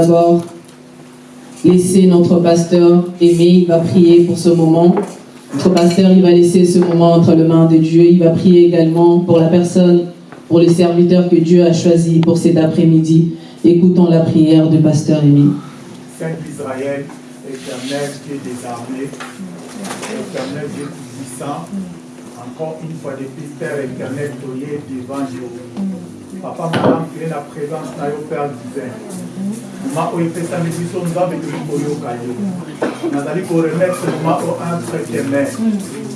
d'abord laisser notre pasteur Aimé, il va prier pour ce moment. Notre pasteur, il va laisser ce moment entre les mains de Dieu. Il va prier également pour la personne, pour les serviteurs que Dieu a choisis pour cet après-midi. Écoutons la prière du pasteur Aimé. Saint Israël, éternel Dieu des armées, éternel Dieu puissant, encore une fois de plus, Père éternel, toyé devant Dieu. Papa, madame, es la présence de Père divin. Moma oyo epesami biso nzambe toyi koyoka yo. Nazali koremetre moma o entre tes mains.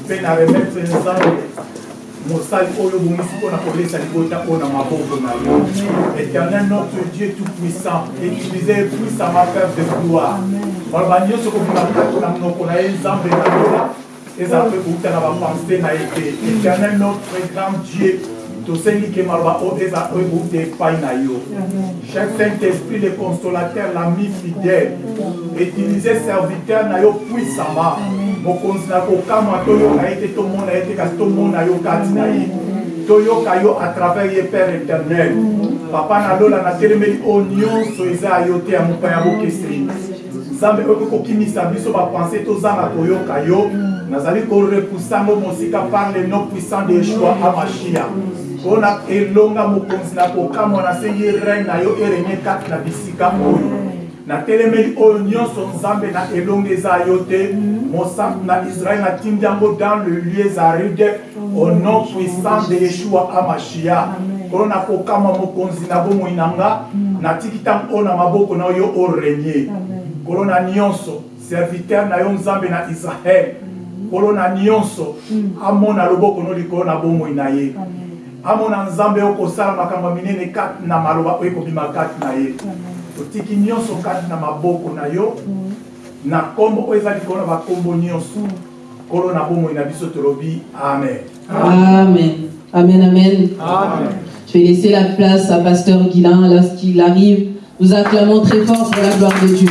Mpe na remetre nzambe mosali oyo obongisi mpona kolesa libota oyo na maboko na yo. Éternel notre dieu tout puissant utilisé puissamment père de gloire. Maloba nyonso kobima kati na monoko na ye nzambe na yola ezala mpe kouta na bapense na ye te. Éternel notre grand dieu tosengi ke maloba oyo eza oyo kouta epai na yo. Chaque saint esprit le consolateur l'ami fidèle utilize serviteur na yo puissamment mokonzi na kokamwa toyoka ye te tomona ye te kasi tomona yo kati na ye. Toyoka yo à travers ye père éternel. Papa nalola natelemeli oyo nyonso eza ya yo te ya mopaya bokeseni nzambe oyo kokimisa biso bapense tozanga koyoka yo. Nazali korepusango mosika par le nom puissant de yeshua amashia mpona elonga mokonzi na kokamwa nasengi reine na yo erenye kati na bisika oyo. Natelemeli oyo nyonso nzambe na elongo eza yo te. Mosantu na israele natindi yango dans le lieu zaride au nom puissant de yeshua amashia. Nkolo na kokamwa mokonzi na bomoi na nga natiki ntango oyo na maboko na yo orenye nkolo na nyonso serviteur na yo nzambe na israele nkolo na nyonso amona loboko no likolo na bomoi na ye amona nzambe oyo kosala makambo minene kati na maloba oyo ekobima kati na ye totiki nyonso kati na maboko na yo na nkombo oyo eza likolo na bakombo nyonso nkolo na bomoi na biso tolobi amen Amen. Amen, amen. amen Je vais laisser la place à Pasteur Guilain lorsqu'il arrive. Nous acclamons très fort pour la gloire de Dieu.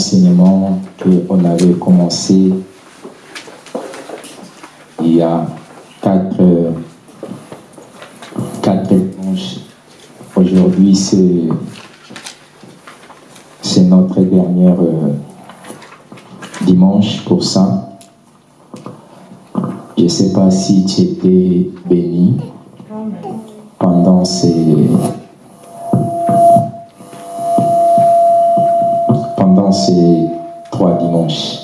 Enseignement qu'on avait commencé il y a quatre, quatre dimanches. Aujourd'hui, c'est, c'est notre dernier euh, dimanche pour ça. Je ne sais pas si tu étais béni pendant ces trois dimanches.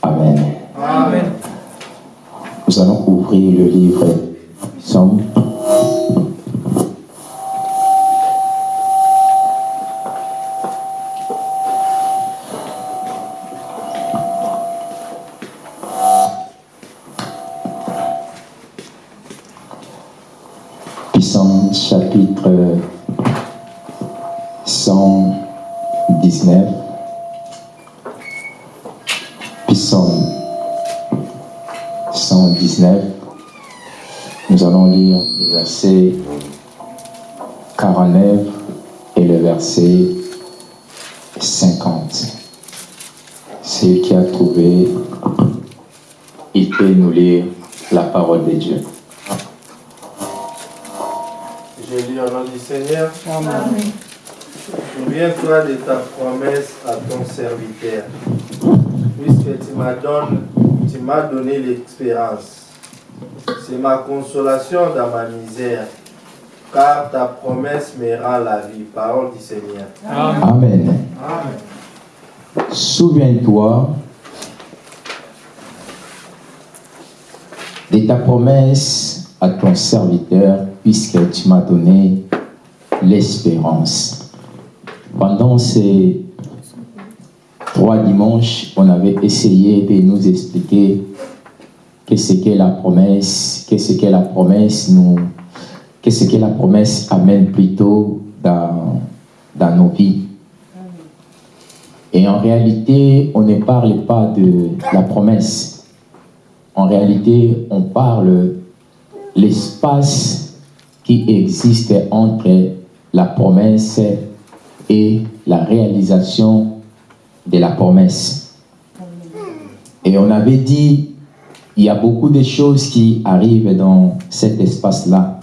Amen. amen Nous allons ouvrir le livre verset 49 et le verset 50. Celui qui a trouvé, il peut nous lire la parole de Dieu. Je lis au nom du Seigneur. Souviens-toi de ta promesse à ton serviteur, puisque tu m'as donné, tu m'as donné l'espérance. C'est ma consolation dans ma misère, car ta promesse me rend la vie. Parole du Seigneur. Amen. Souviens-toi de ta promesse à ton serviteur, puisque tu m'as donné l'espérance. pendant ces trois dimanches, on avait essayé de nous expliquer qu'est-ce qu'est la promesse, qu'est-ce qu'est la promesse, nous, qu'est-ce que la promesse amène plutôt dans, dans nos vies? Et en réalité, on ne parle pas de la promesse. En réalité, on parle l'espace qui existe entre la promesse et la réalisation de la promesse. Et on avait dit, il y a beaucoup de choses qui arrivent dans cet espace-là.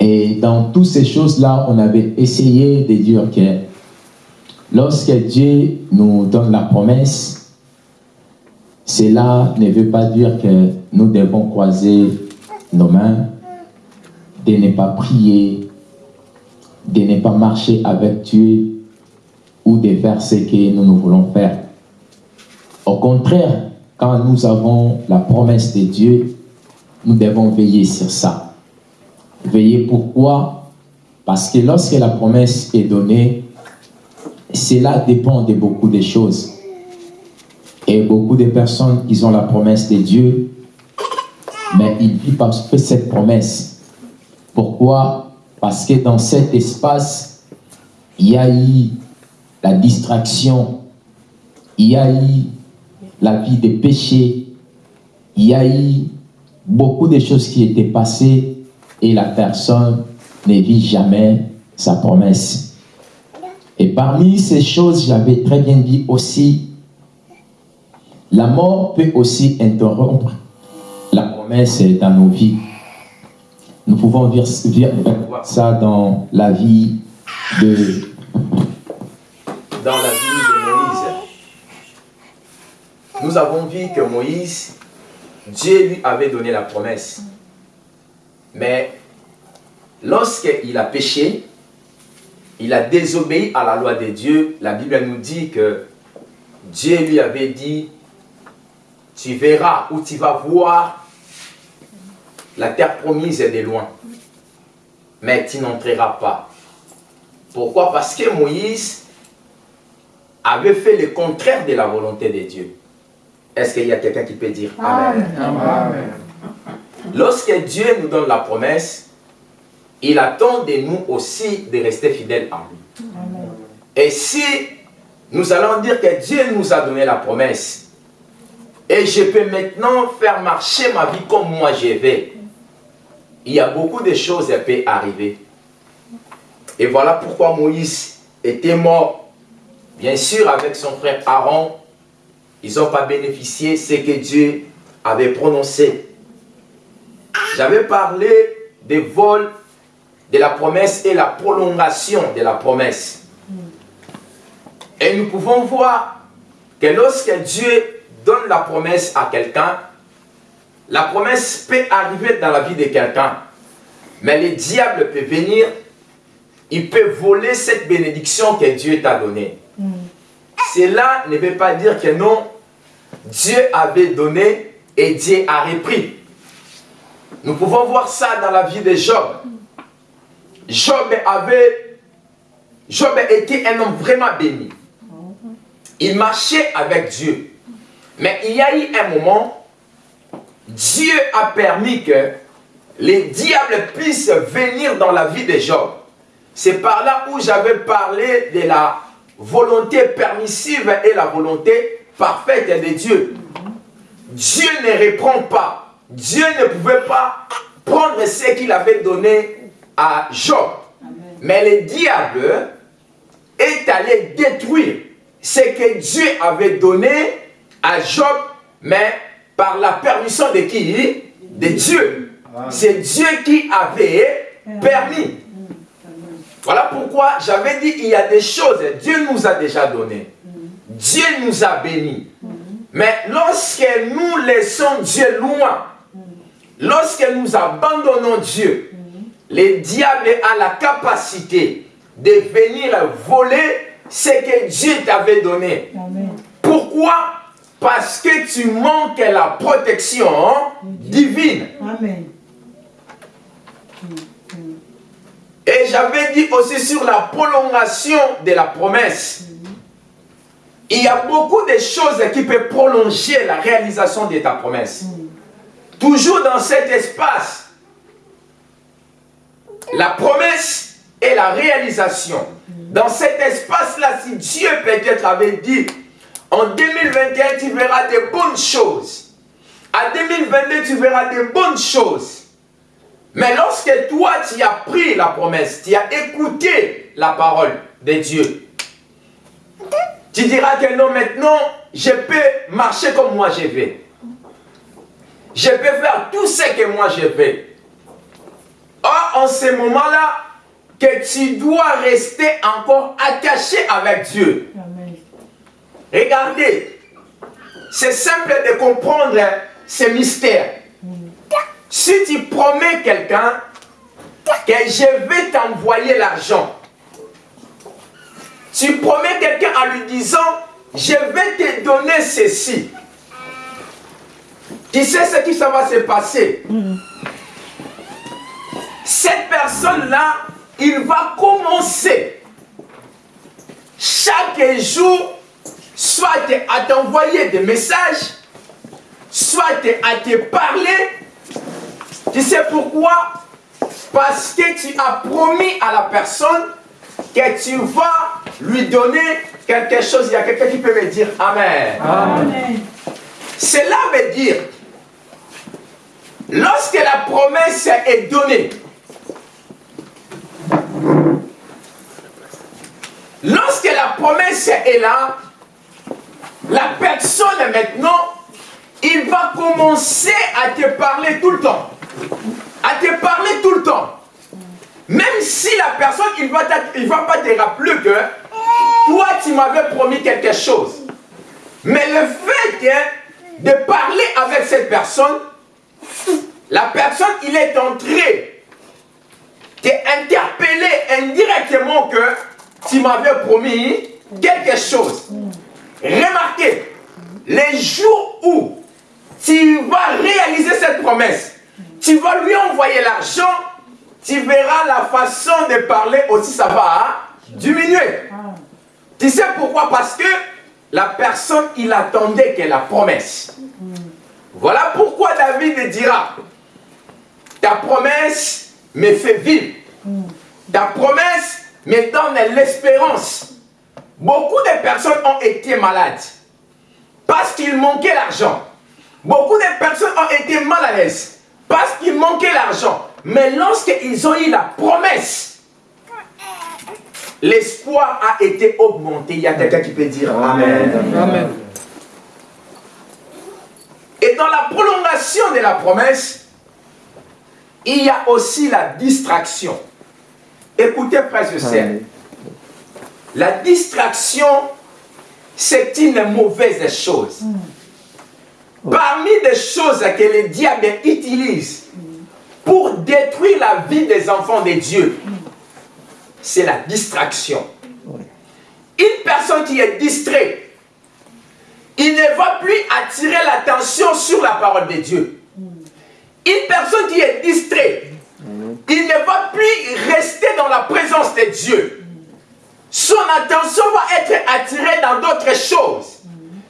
Et dans toutes ces choses-là, on avait essayé de dire que lorsque Dieu nous donne la promesse, cela ne veut pas dire que nous devons croiser nos mains, de ne pas prier, de ne pas marcher avec Dieu ou de faire ce que nous, nous voulons faire. Au contraire, quand nous avons la promesse de Dieu, nous devons veiller sur ça. Veiller pourquoi? Parce que lorsque la promesse est donnée, cela dépend de beaucoup de choses. Et beaucoup de personnes, ils ont la promesse de Dieu, mais ils vivent pas cette promesse. Pourquoi? Parce que dans cet espace, il y a eu la distraction, il y a eu la vie de péché, il y a eu beaucoup de choses qui étaient passées et la personne ne vit jamais sa promesse. Et parmi ces choses, j'avais très bien dit aussi, la mort peut aussi interrompre la promesse dans nos vies. Nous pouvons voir ça dans la vie de dans la vie. Nous avons vu que Moïse, Dieu lui avait donné la promesse. Mais lorsqu'il a péché, il a désobéi à la loi de Dieu. La Bible nous dit que Dieu lui avait dit, tu verras ou tu vas voir la terre promise est de loin, mais tu n'entreras pas. Pourquoi? Parce que Moïse avait fait le contraire de la volonté de Dieu. Est-ce qu'il y a quelqu'un qui peut dire Amen? Amen. Lorsque Dieu nous donne la promesse, il attend de nous aussi de rester fidèles à lui. Et si nous allons dire que Dieu nous a donné la promesse, et je peux maintenant faire marcher ma vie comme moi je vais, il y a beaucoup de choses qui peuvent arriver. Et voilà pourquoi Moïse était mort, bien sûr avec son frère Aaron, ils n'ont pas bénéficié de ce que Dieu avait prononcé. J'avais parlé des vols de la promesse et la prolongation de la promesse. Et nous pouvons voir que lorsque Dieu donne la promesse à quelqu'un, la promesse peut arriver dans la vie de quelqu'un. Mais le diable peut venir, il peut voler cette bénédiction que Dieu t'a donnée. Cela ne veut pas dire que non, Dieu avait donné et Dieu a repris. Nous pouvons voir ça dans la vie de Job. Job avait, Job était un homme vraiment béni. Il marchait avec Dieu. Mais il y a eu un moment, Dieu a permis que les diables puissent venir dans la vie de Job. C'est par là où j'avais parlé de la volonté permissive et la volonté parfaite de Dieu. Dieu ne reprend pas. Dieu ne pouvait pas prendre ce qu'il avait donné à Job. Mais le diable est allé détruire ce que Dieu avait donné à Job, mais par la permission de qui? De Dieu. C'est Dieu qui avait permis. Voilà pourquoi j'avais dit il y a des choses, Dieu nous a déjà donné. Dieu nous a bénis. Mais lorsque nous laissons Dieu loin, lorsque nous abandonnons Dieu, le diable a la capacité de venir voler ce que Dieu t'avait donné. Pourquoi? Parce que tu manques la protection divine. Amen. Et j'avais dit aussi sur la prolongation de la promesse. Il y a beaucoup de choses qui peuvent prolonger la réalisation de ta promesse. Toujours dans cet espace, la promesse et la réalisation. Dans cet espace-là, si Dieu peut-être avait dit, en 2021, tu verras des bonnes choses. À 2022, tu verras des bonnes choses. Mais lorsque toi, tu as pris la promesse, tu as écouté la parole de Dieu, tu diras que non, maintenant, je peux marcher comme moi je vais. Je peux faire tout ce que moi je veux. Or, en ce moment-là, que tu dois rester encore attaché avec Dieu. Regardez, c'est simple de comprendre ce mystère. Si tu promets quelqu'un que je vais t'envoyer l'argent, tu promets quelqu'un en lui disant, je vais te donner ceci. Tu sais ce qui ça va se passer? Cette personne-là, il va commencer chaque jour soit à t'envoyer des messages, soit à te parler. Tu sais pourquoi? Parce que tu as promis à la personne que tu vas lui donner quelque chose. Il y a quelqu'un qui peut me dire Amen. Amen. Cela veut dire, lorsque la promesse est donnée, lorsque la promesse est là, la personne maintenant, il va commencer à te parler tout le temps. À te parler tout le temps. Même si la personne, il ne va, va pas te rappeler que toi, tu m'avais promis quelque chose. Mais le fait de parler avec cette personne, la personne, il est entré t'interpeller indirectement que tu m'avais promis quelque chose. Remarquez, les jours où tu vas réaliser cette promesse, tu vas lui envoyer l'argent, tu verras la façon de parler aussi, ça va diminuer. Tu sais pourquoi? Parce que la personne, il attendait que la promesse. Voilà pourquoi David dira, ta promesse me fait vivre. Ta promesse me donne l'espérance. Beaucoup de personnes ont été malades parce qu'il manquait l'argent. Beaucoup de personnes ont été mal à l'aise parce qu'il manquait l'argent. Mais lorsqu'ils ont eu la promesse, l'espoir a été augmenté. Il y a quelqu'un qui peut dire Amen. Amen. Et dans la prolongation de la promesse, il y a aussi la distraction. Écoutez, frères et la distraction, c'est une mauvaise chose. Parmi les choses que le diable utilise pour détruire la vie des enfants de Dieu, c'est la distraction. Une personne qui est distraite, il ne va plus attirer l'attention sur la parole de Dieu. Une personne qui est distraite, il ne va plus rester dans la présence de Dieu. Son attention va être attirée dans d'autres choses.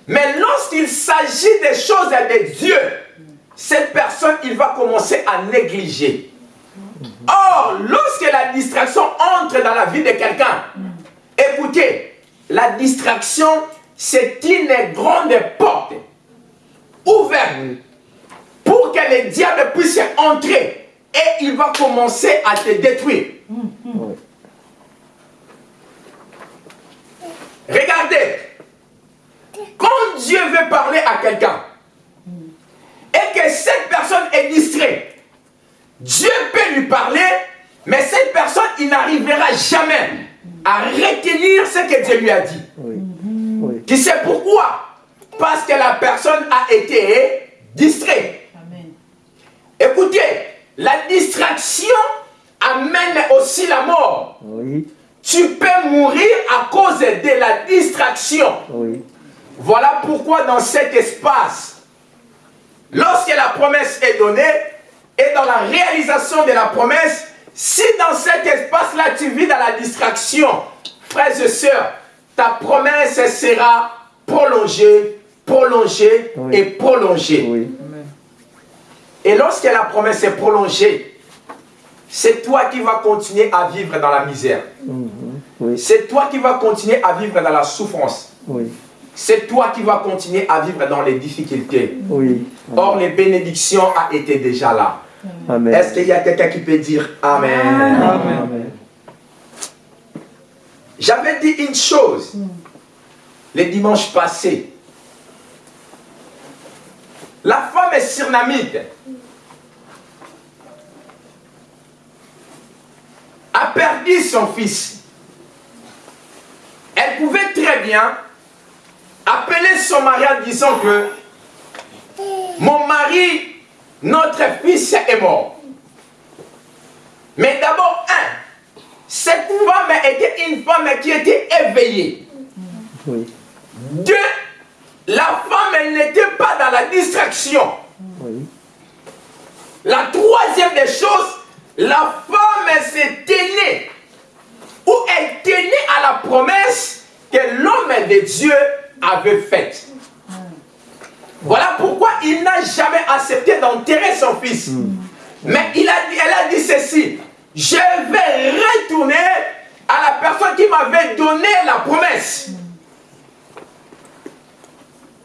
Mais lorsqu'il s'agit des choses de Dieu, cette personne, il va commencer à négliger. Or, lorsque la distraction entre dans la vie de quelqu'un, écoutez, la distraction, c'est une grande porte ouverte pour que le diable puisse entrer et il va commencer à te détruire. Regardez, quand Dieu veut parler à quelqu'un et que cette personne est distraite, Dieu peut lui parler, mais cette personne, il n'arrivera jamais à retenir ce que Dieu lui a dit. Tu sais pourquoi? Parce que la personne a été distraite. Écoutez, la distraction amène aussi la mort. Tu peux mourir à cause de la distraction. Voilà pourquoi dans cet espace, lorsque la promesse est donnée, et dans la réalisation de la promesse, Si dans cet espace-là, tu vis dans la distraction, frères et sœurs, ta promesse sera prolongée, prolongée Oui. et prolongée. Oui. Et lorsque la promesse est prolongée, c'est toi qui vas continuer à vivre dans la misère. Mhm. Oui. C'est toi qui vas continuer à vivre dans la souffrance. C'est toi qui vas continuer à vivre dans les difficultés. Or, les bénédictions ont été déjà là. Amen. Est-ce qu'il y a quelqu'un qui peut dire Amen? Amen. J'avais dit une chose les dimanches passés. La femme est surnamite. A perdu son fils. Elle pouvait très bien appeler son mari en disant que mon mari, notre fils est mort. Mais d'abord, un, cette femme était une femme qui était éveillée. Oui. Deux, la femme, elle n'était pas dans la distraction. Oui. La troisième des choses, la femme, s'est tenue, ou elle tenait à la promesse que l'homme de Dieu avait faite. Voilà pourquoi il n'a jamais accepté d'enterrer son fils. Mais il a dit, elle a dit ceci, je vais retourner à la personne qui m'avait donné la promesse.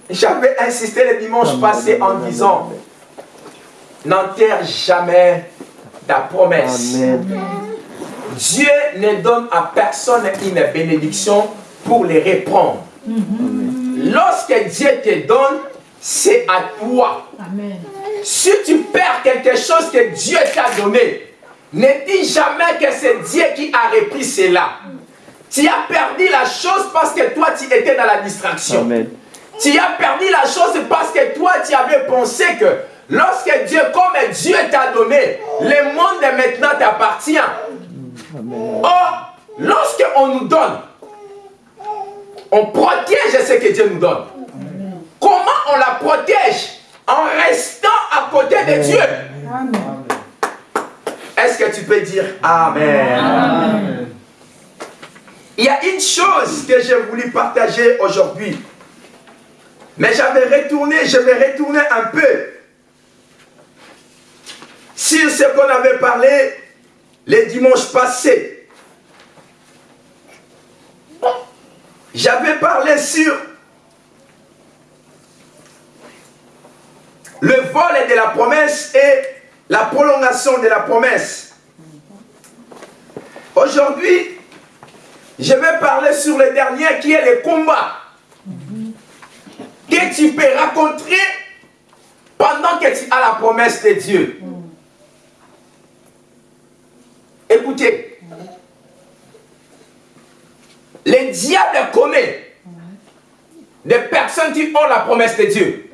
J'avais insisté le dimanche passé en disant, n'enterre jamais ta promesse. Amen. Dieu ne donne à personne une bénédiction pour les reprendre. Lorsque Dieu te donne, c'est à toi. Amen. Si tu perds quelque chose que Dieu t'a donné, ne dis jamais que c'est Dieu qui a repris cela. Tu as perdu la chose parce que toi tu étais dans la distraction. Amen. Tu as perdu la chose parce que toi, tu avais pensé que lorsque Dieu, comme Dieu t'a donné, le monde maintenant t'appartient. Or, lorsque on nous donne, on protège ce que Dieu nous donne. Comment on la protège En restant à côté de Dieu? Est-ce que tu peux dire Amen. Il y a une chose que j'ai voulu partager aujourd'hui. Mais j'avais retourné, je vais retourner un peu sur ce qu'on avait parlé les dimanches passés. J'avais parlé sur le vol de la promesse et la prolongation de la promesse. Aujourd'hui, je vais parler sur le dernier qui est le combat que tu peux rencontrer pendant que tu as la promesse de Dieu. Écoutez, les diables connaissent des personnes qui ont la promesse de Dieu.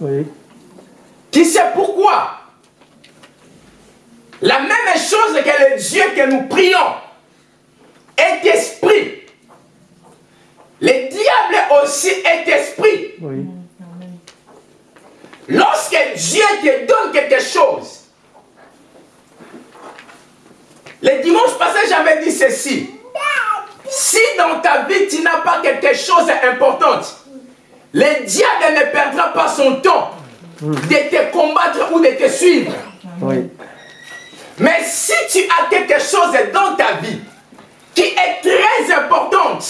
Oui. Qui sait pourquoi? La même chose que le Dieu que nous prions est esprit. Le diable aussi est esprit. Oui. Lorsque Dieu te donne quelque chose, le dimanche passé, j'avais dit ceci. Si dans ta vie, tu n'as pas quelque chose d'important, le diable ne perdra pas son temps de te combattre ou de te suivre. Oui. Mais si tu as quelque chose dans ta vie qui est très importante,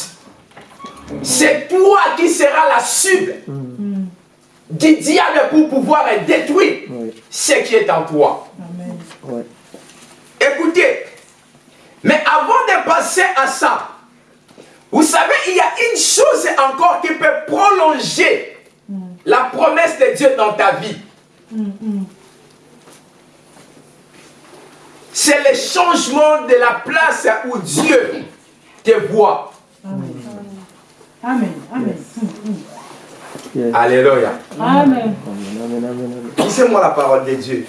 c'est toi qui seras la cible du diable pour pouvoir détruire Oui. ce qui est en toi. Amen. Oui. Écoutez, mais avant de passer à ça, vous savez, il y a une chose encore qui peut prolonger la promesse de Dieu dans ta vie. C'est le changement de la place où Dieu te voit. Amen. Amen. Amen. Yes. Alléluia. Amen. Lisez-moi la parole de Dieu.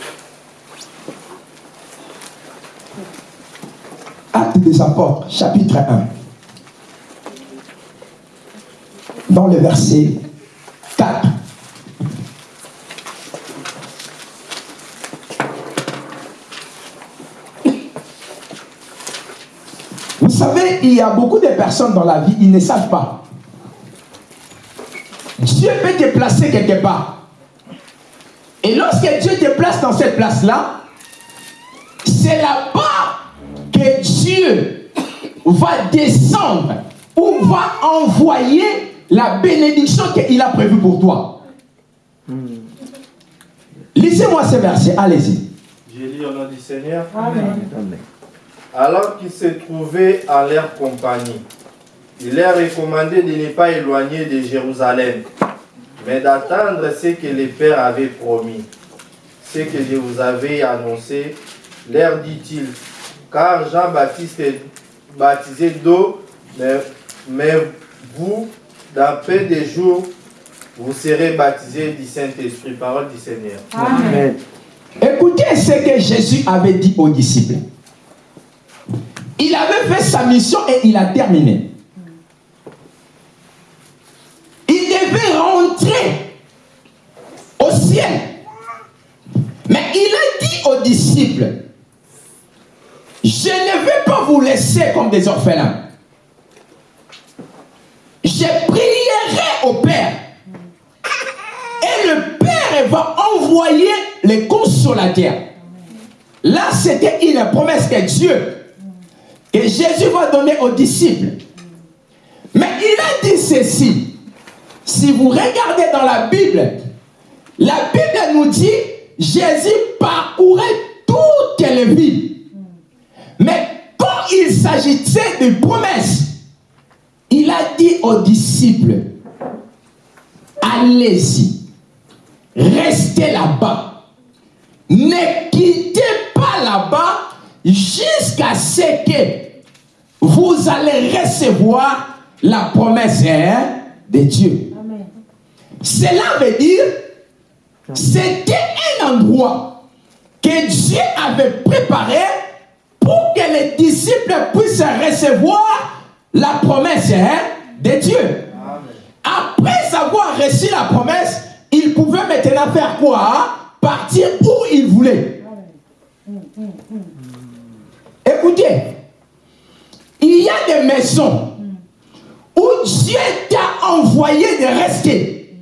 Actes des apôtres, chapitre 1 dans le verset 4. Vous savez, il y a beaucoup de personnes dans la vie, ils ne savent pas. Dieu peut te placer quelque part. Et lorsque Dieu te place dans cette place-là, c'est là-bas que Dieu va descendre ou va envoyer la bénédiction qu'il a prévue pour toi. Lisez-moi ce verset, allez-y. Je lis au nom du Seigneur. Amen. Alors qu'ils se trouvaient en leur compagnie, il leur recommandait de ne pas éloigner de Jérusalem, mais d'attendre ce que le Père avait promis. Ce que je vous avais annoncé, leur dit-il, car Jean-Baptiste est baptisé d'eau, mais, mais vous, dans peu de jours, vous serez baptisés du Saint-Esprit. Parole du Seigneur. Amen. Écoutez ce que Jésus avait dit aux disciples. Il avait fait sa mission et il a terminé. Il devait rentrer au ciel. Mais il a dit aux disciples, je ne vais pas vous laisser comme des orphelins. Je prierai au Père. Et le Père va envoyer les consolateurs. Là, c'était une promesse que Dieu, que Jésus va donner aux disciples. Mais il a dit ceci. Si vous regardez dans la Bible, la Bible nous dit Jésus parcourait toutes les villes. Mais quand il s'agissait de promesses, il a dit aux disciples, allez-y, restez là-bas. Ne quittez pas là-bas jusqu'à ce que vous allez recevoir la promesse hein, de Dieu. Amen. Cela veut dire, c'était un endroit que Dieu avait préparé pour que les disciples puissent recevoir la promesse hein, de Dieu. Amen. Après avoir reçu la promesse, ils pouvaient maintenant faire quoi Partir où ils voulaient. Écoutez, il y a des maisons où Dieu t'a envoyé de rester.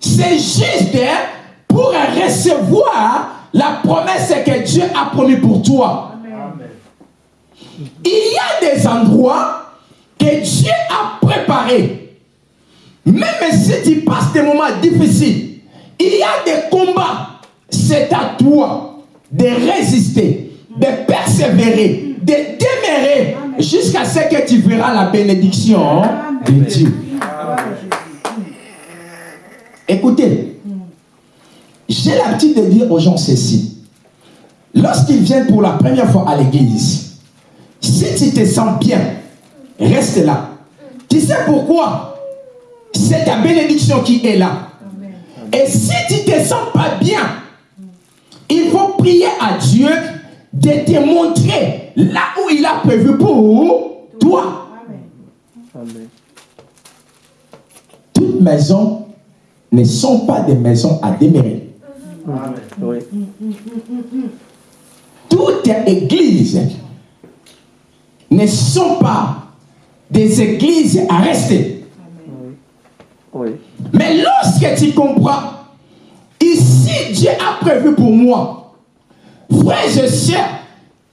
C'est juste hein, pour recevoir la promesse que Dieu a promis pour toi. Il y a des endroits que Dieu a préparés. Même si tu passes des moments difficiles, il y a des combats. C'est à toi de résister, de persévérer, de demeurer jusqu'à ce que tu verras la bénédiction de Dieu. Écoutez, j'ai l'habitude de dire aux gens ceci. Lorsqu'ils viennent pour la première fois à l'église, si tu te sens bien, reste là. Tu sais pourquoi? C'est ta bénédiction qui est là. Et si tu ne te sens pas bien, il faut prier à Dieu de te montrer là où il a prévu pour toi. Amen. Toutes maisons ne sont pas des maisons à demeurer. Amen. Oui. Ne sont pas des églises à rester. Oui. Mais lorsque tu comprends, ici Dieu a prévu pour moi, frères et sœurs,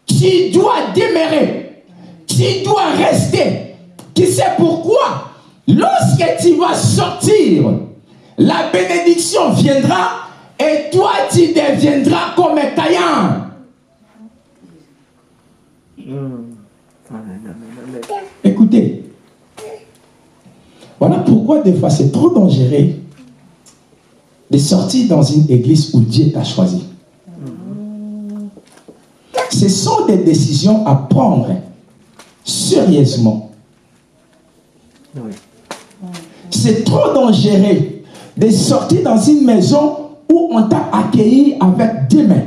tu dois demeurer, tu dois rester. Tu sais pourquoi? Lorsque tu vas sortir, la bénédiction viendra et toi tu deviendras comme un taillant. Amen. Amen. Amen. Écoutez, voilà pourquoi des fois c'est trop dangereux de sortir dans une église où Dieu t'a choisi. Ce sont des décisions à prendre sérieusement. C'est trop dangereux de sortir dans une maison où on t'a accueilli avec deux mains.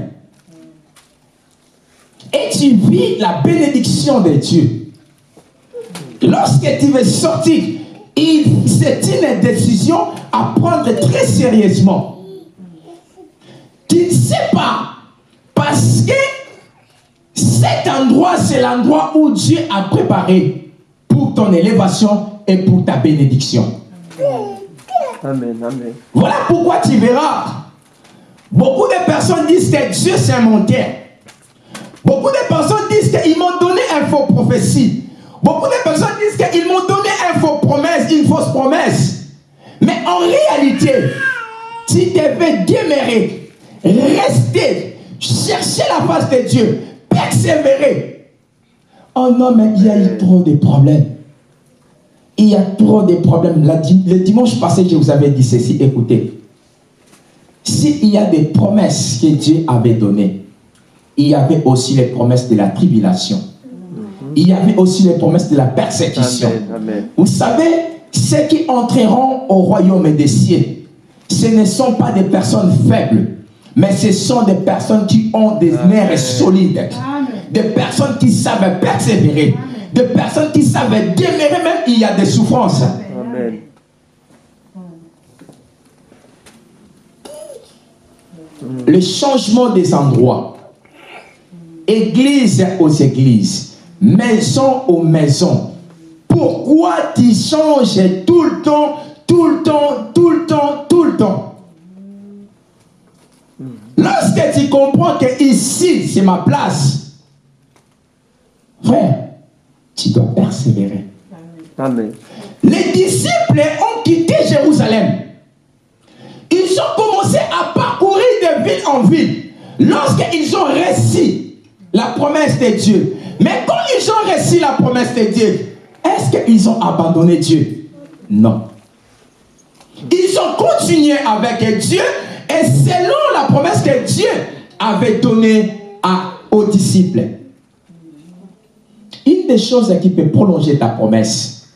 Et tu vis la bénédiction de Dieu. Lorsque tu veux sortir, c'est une décision à prendre très sérieusement. Tu ne sais pas, parce que Cet endroit, c'est l'endroit où Dieu a préparé pour ton élévation et pour ta bénédiction. Amen, amen. Voilà pourquoi tu verras. Beaucoup de personnes disent que Dieu un menteur. Beaucoup de personnes disent qu'ils m'ont donné une fausse prophétie. Beaucoup de personnes disent qu'ils m'ont donné une fausse promesse, une fausse promesse. Mais en réalité, tu devais demeurer, rester, chercher la face de Dieu, persévérer. Oh non, mais il y a eu trop de problèmes. Il y a trop de problèmes. Le dimanche passé, je vous avais dit ceci. Écoutez, s'il y a des promesses que Dieu avait données, il y avait aussi les promesses de la tribulation. Il y avait aussi les promesses de la persécution. Amen, amen. Vous savez, ceux qui entreront au royaume des cieux, ce ne sont pas des personnes faibles, mais ce sont des personnes qui ont des nerfs solides, des personnes qui savent persévérer, des personnes qui savent demeurer même il y a des souffrances. Amen. Le changement des endroits, église aux églises, maison aux maisons. Pourquoi tu changes tout le temps, tout le temps, tout le temps, tout le temps? Lorsque tu comprends que ici, c'est ma place, frère, tu dois persévérer. Amen. Les disciples ont quitté Jérusalem. Ils ont commencé à parcourir de ville en ville. Lorsqu'ils ont reçu la promesse de Dieu. Mais quand ils ont reçu la promesse de Dieu, est-ce qu'ils ont abandonné Dieu? Non. Ils ont continué avec Dieu et selon la promesse que Dieu avait donnée à, aux disciples. Une des choses qui peut prolonger ta promesse,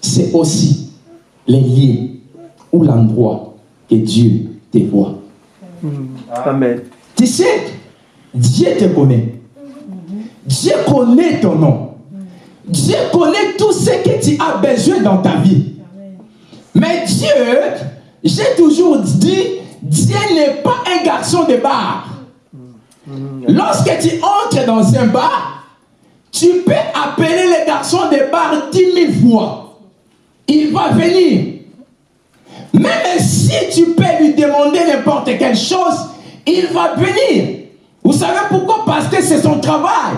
c'est aussi les lieux ou l'endroit que Dieu te voit. Amen. Tu sais, Dieu te connaît. Dieu connaît ton nom. Dieu connaît tout ce que tu as besoin dans ta vie. Mais Dieu, j'ai toujours dit, Dieu n'est pas un garçon de bar. Lorsque tu entres dans un bar, tu peux appeler le garçon de bar dix mille fois. Il va venir. Même si tu peux lui demander n'importe quelle chose, il va venir. Vous savez pourquoi? Parce que c'est son travail.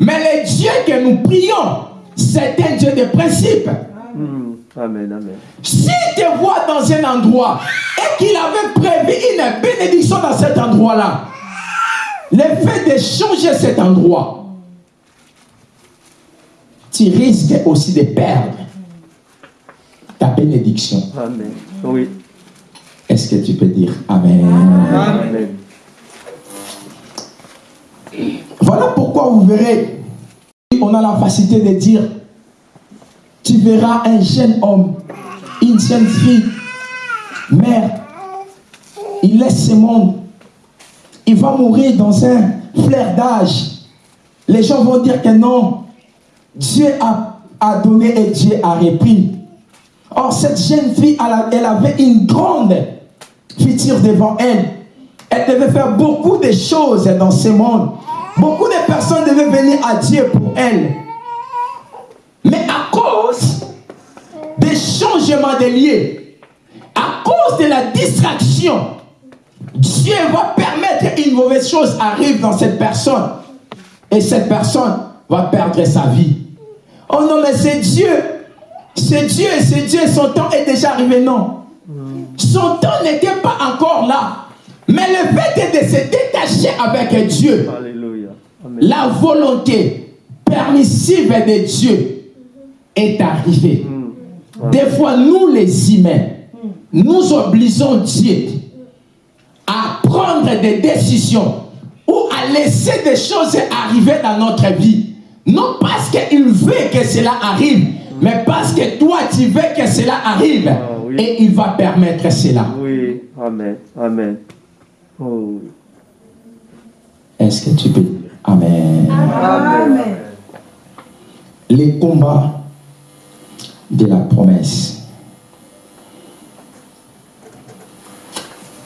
Mais le Dieu que nous prions, c'est un Dieu de principe. Mm. Amen, amen. S'il te voit dans un endroit et qu'il avait prévu une bénédiction dans cet endroit-là, le fait de changer cet endroit, tu risques aussi de perdre ta bénédiction. Amen. Oui. Est-ce que tu peux dire Amen? Amen. Voilà pourquoi vous verrez, on a la facilité de dire, tu verras un jeune homme, une jeune fille, mère, il laisse ce monde, il va mourir dans un flair d'âge. Les gens vont dire que non, Dieu a, donné et Dieu a repris. Or, cette jeune fille, elle avait une grande future devant elle. Elle devait faire beaucoup de choses dans ce monde. Beaucoup de personnes devaient venir à Dieu pour elle. Mais à cause des changements de lieux, à cause de la distraction, Dieu va permettre qu'une mauvaise chose arrive dans cette personne. Et cette personne va perdre sa vie. Oh non, mais c'est Dieu. C'est Dieu, c'est Dieu. Son temps est déjà arrivé. Non. Son temps n'était pas encore là. Mais le fait de se détacher avec Dieu, Alléluia. Amen. la volonté permissive de Dieu est arrivée. Mm. Des fois, nous les humains, nous obligeons Dieu à prendre des décisions ou à laisser des choses arriver dans notre vie. Non parce qu'il veut que cela arrive, mais parce que toi, tu veux que cela arrive. Ah, oui. Et il va permettre cela. Oui. Amen. Amen. Oh. Est-ce que tu peux dire Amen. Amen. les combats de la promesse.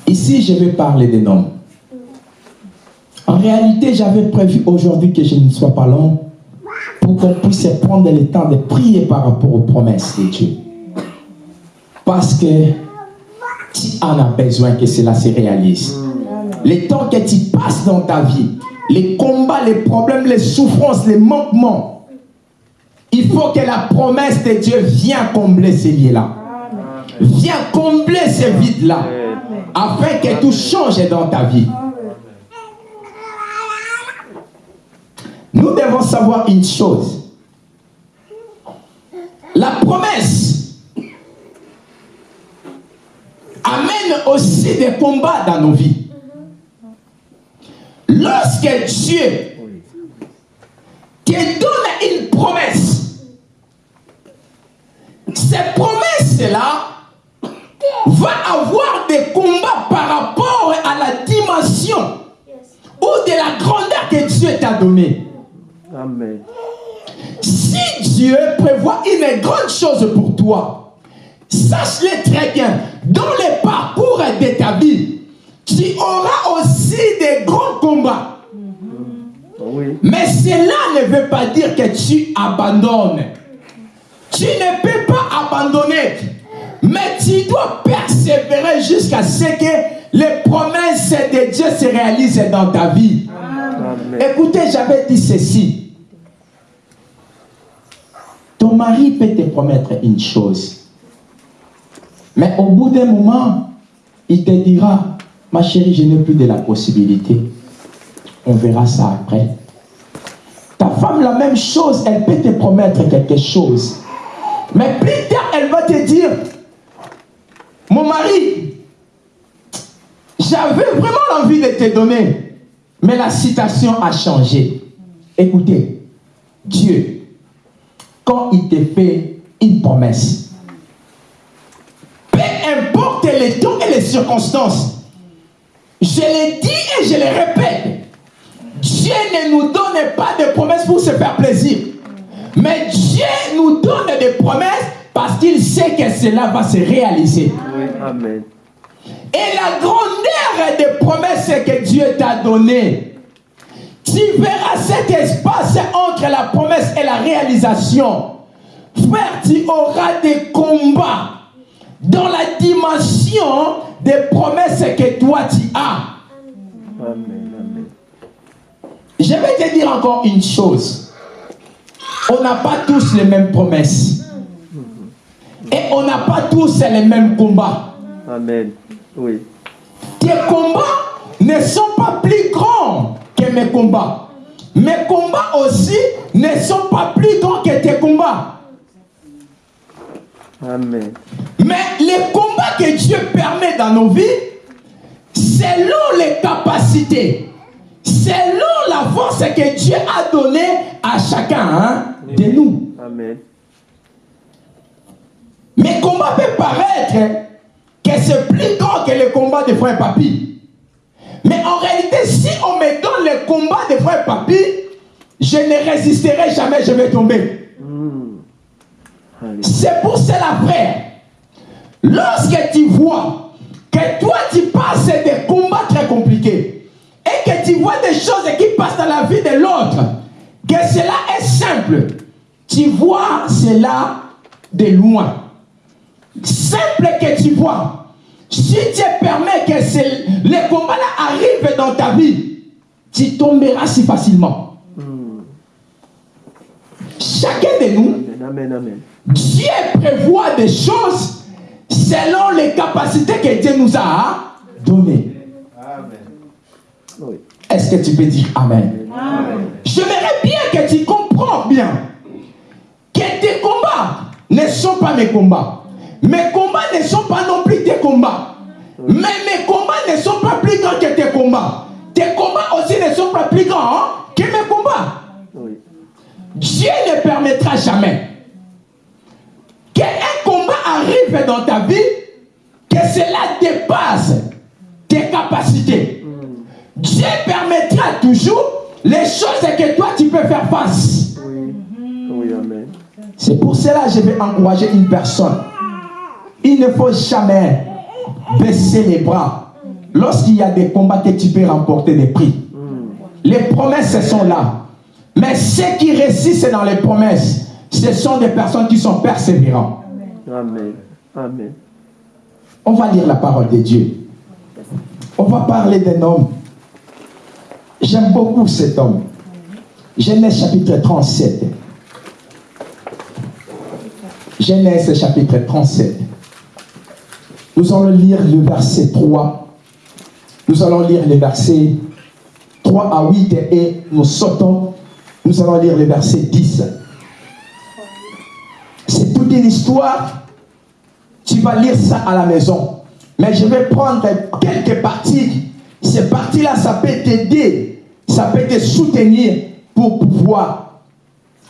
Ici, je vais parler des noms. Hein? réalité, j'avais prévu aujourd'hui que je ne sois pas long pour qu'on puisse prendre le temps de prier par rapport aux promesses de Dieu. Parce que tu en as besoin que cela se réalise. Les temps que tu passes dans ta vie, les combats, les problèmes, les souffrances, les manquements, il faut que la promesse de Dieu vienne combler ces lieux-là. Viens combler ces vides-là. Afin que tout change dans ta vie. Nous devons savoir une chose. La promesse amène aussi des combats dans nos vies. Lorsque Dieu te donne une promesse, cette promesse-là va avoir des combats par rapport à la dimension ou de la grandeur que Dieu t'a donnée. Amen. Si Dieu prévoit une grande chose pour toi, sache-le très bien, dans le parcours de ta vie, tu auras aussi des grands combats. Oui. Mais cela ne veut pas dire que tu abandonnes. Tu ne peux pas abandonner. Mais tu dois persévérer jusqu'à ce que les promesses de Dieu se réalisent dans ta vie. Amen. Écoutez, j'avais dit ceci. Ton mari peut te promettre une chose. Mais au bout d'un moment, il te dira, ma chérie, je n'ai plus de la possibilité. On verra ça après. Ta femme, la même chose, elle peut te promettre quelque chose. Mais plus tard, elle va te dire, mon mari, j'avais vraiment envie de te donner, mais la situation a changé. Écoutez, Dieu, quand il te fait une promesse, peu importe les temps et les circonstances, je le dis et je le répète, Dieu ne nous donne pas de promesses pour se faire plaisir. Mais Dieu nous donne des promesses parce qu'il sait que cela va se réaliser. Amen. Et la grandeur des promesses que Dieu t'a données, tu verras cet espace entre la promesse et la réalisation. Frère, tu auras des combats dans la dimension des promesses que toi tu as. Amen. Amen. Je vais te dire encore une chose. On n'a pas tous les mêmes promesses. Et on n'a pas tous les mêmes combats. Amen. Oui. Tes combats ne sont pas plus grands que mes combats. Mes combats aussi ne sont pas plus grands que tes combats. Amen. Mais les combats que Dieu permet dans nos vies, selon les capacités, selon la force que Dieu a donnée à chacun hein, de nous. Amen. Mes combats peuvent paraître que c'est plus grand que les combats de frère Papi. Mais en réalité, si on me donne les combats de frère Papi, je ne résisterai jamais, je vais tomber. C'est pour cela, frère, lorsque tu vois que toi tu passes des combats très compliqués et que tu vois des choses qui passent dans la vie de l'autre, que cela est simple, tu vois cela de loin. Simple que tu vois. Si Dieu permet que les combats-là arrivent dans ta vie, tu tomberas si facilement. Mm. Chacun de nous, Amen. Amen. Amen. Dieu prévoit des choses selon les capacités que Dieu nous a données. Amen. Est-ce que tu peux dire Amen J'aimerais bien que tu comprends bien que tes combats ne sont pas mes combats. Mes combats ne sont pas non plus tes combats. Mais mes combats ne sont pas plus grands que tes combats. Tes combats aussi ne sont pas plus grands hein, que mes combats. Oui. Dieu ne permettra jamais arrive dans ta vie, que cela dépasse tes capacités. Dieu permettra toujours les choses que toi tu peux faire face. Oui. Oui. Amen. C'est pour cela que je vais encourager une personne. Il ne faut jamais baisser les bras lorsqu'il y a des combats que tu peux remporter des prix. Mm. Les promesses, sont là. Mais ceux qui résistent dans les promesses, ce sont des personnes qui sont persévérantes. Amen. Amen. On va lire la parole de Dieu. On va parler d'un homme. J'aime beaucoup cet homme. Genèse chapitre 37. Genèse chapitre 37. Nous allons lire le verset 3. Nous allons lire les versets 3 à 8 et nous sautons. Nous allons lire le verset 10. C'est toute une histoire. Tu vas lire ça à la maison. Mais je vais prendre quelques parties. Ces parties-là, ça peut t'aider. Ça peut te soutenir pour pouvoir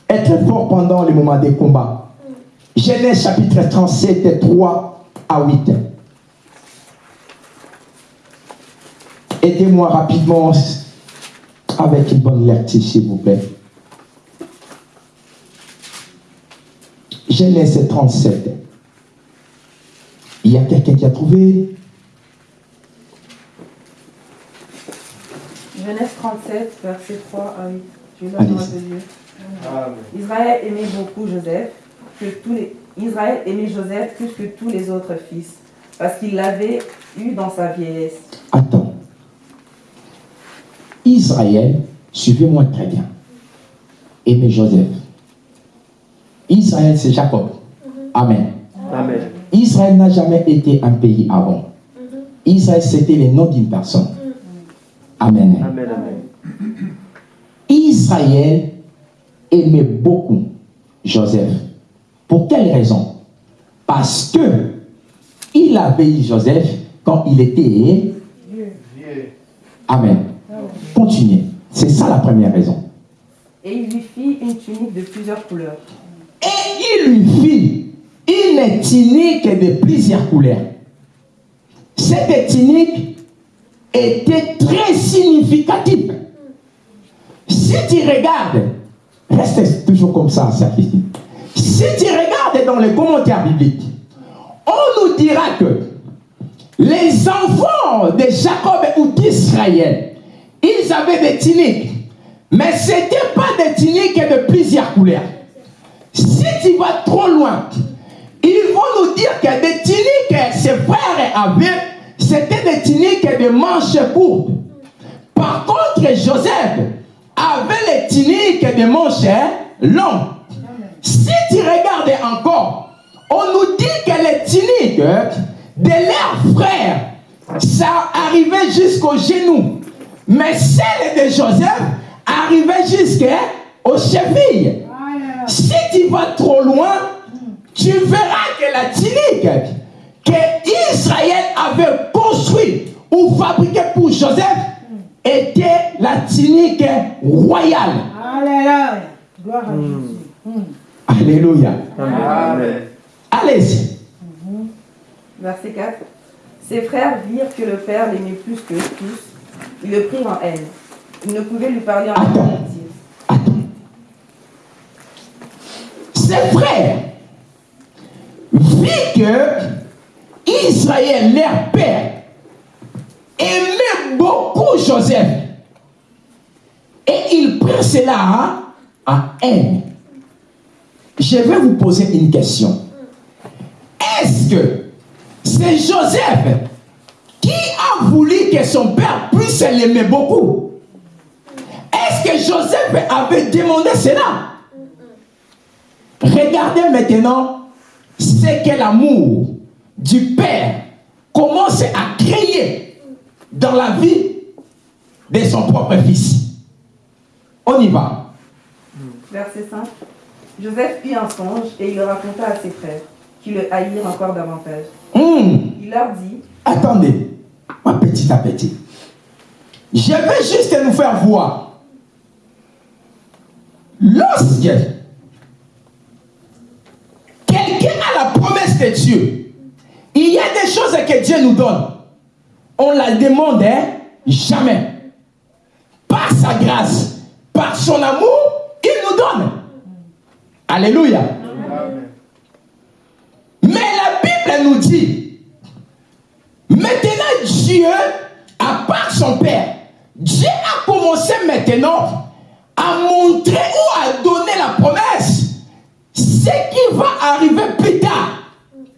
être fort pendant les moments des combats. Genèse chapitre 37, 3 à 8. Aidez-moi rapidement avec une bonne lecture, s'il vous plaît. Genèse 37. Il y a quelqu'un qui a trouvé Genèse 37, verset 3 à 8. Je parole de Dieu. Amen. Israël aimait beaucoup Joseph, que tous les... Israël aimait Joseph plus que tous les autres fils, parce qu'il l'avait eu dans sa vieillesse. Attends. Israël, suivez-moi très bien. Aimez Joseph. Israël, c'est Jacob. Amen. Amen. Israël n'a jamais été un pays avant. Israël, c'était le nom d'une personne. Amen. Amen. Amen. Israël aimait beaucoup Joseph. Pour quelle raison? Parce que il avait eu Joseph quand il était Vieux. Amen. Continuez. C'est ça la première raison. Et il lui fit une tunique de plusieurs couleurs. Et il lui fit une tunique de plusieurs couleurs. Cette tunique était très significative. Si tu regardes, reste toujours comme ça. Si tu regardes dans les commentaires bibliques, on nous dira que les enfants de Jacob ou d'Israël, ils avaient des tuniques. Mais ce n'était pas des tuniques de plusieurs couleurs. Si tu vas trop loin, ils vont nous dire que des tuniques que ses frères avaient, c'était des tuniques de manches courtes. Par contre, Joseph avait les tuniques de manches longues. Si tu regardes encore, on nous dit que les tuniques de leurs frères, ça arrivait jusqu'aux genoux. Mais celles de Joseph arrivaient jusqu'aux chevilles. Si tu vas trop loin, tu verras que la tunique que Israël avait construite ou fabriquée pour Joseph était la tunique royale. Alléluia. Gloire à Jésus. Alléluia. Amen. Allez-y. Verset 4. Ses frères virent que le père l'aimait plus que tous. Ils le prirent en haine. Ils ne pouvaient lui parler en Attends. Attends. Ses frères, vu que Israël, leur père, aimait beaucoup Joseph, et il prit cela en haine. Je vais vous poser une question. Est-ce que c'est Joseph qui a voulu que son père puisse l'aimer beaucoup? Est-ce que Joseph avait demandé cela? Regardez maintenant ce que l'amour du Père commence à créer dans la vie de son propre fils. On y va. Verset 5. Joseph eut un songe et il le raconta à ses frères, qui le haïrent encore davantage. Hum, Il leur dit Attendez, à petit à petit. Je vais juste nous faire voir. Lorsque quelqu'un a la de Dieu, il y a des choses que Dieu nous donne. On la demande hein, jamais. Par sa grâce, par son amour, il nous donne. Alléluia. Mais la Bible nous dit, maintenant Dieu, à part son Père, Dieu a commencé maintenant à montrer ou à donner la promesse ce qui va arriver plus tard